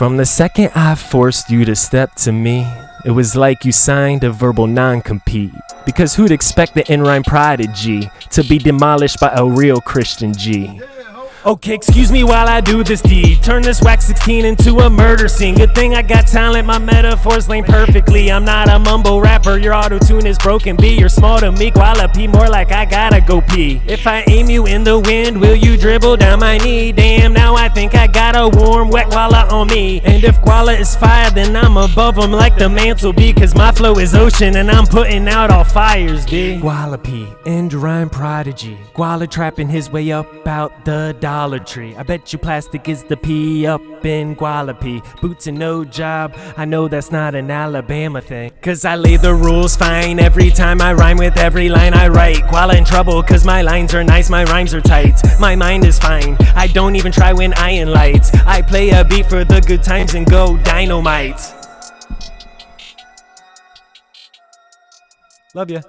From the second I forced you to step to me, it was like you signed a verbal non-compete. Because who'd expect the in-rhyme prodigy to be demolished by a real Christian G? Okay, excuse me while I do this deed. Turn this wax 16 into a murder scene. Good thing I got talent, my metaphors lane perfectly. I'm not a mumble rapper, your auto tune is broken. B, you're small to me, koala pee more like I gotta go pee. If I aim you in the wind, will you dribble down my knee? Damn, now I think I got a warm, wet koala on me. And if koala is fire, then I'm above him like the mantle be. Cause my flow is ocean and I'm putting out all fires, B. Gualapi, end rhyme prodigy. Guala trapping his way up out the Dollar Tree. I bet you plastic is the P up in Gualapi. Boots and no job, I know that's not an Alabama thing. Cause I lay the rules fine every time I rhyme with every line I write. Guala in trouble cause my lines are nice, my rhymes are tight. My mind is fine, I don't even try when I in lights. I play a beat for the good times and go dynamite. Love ya.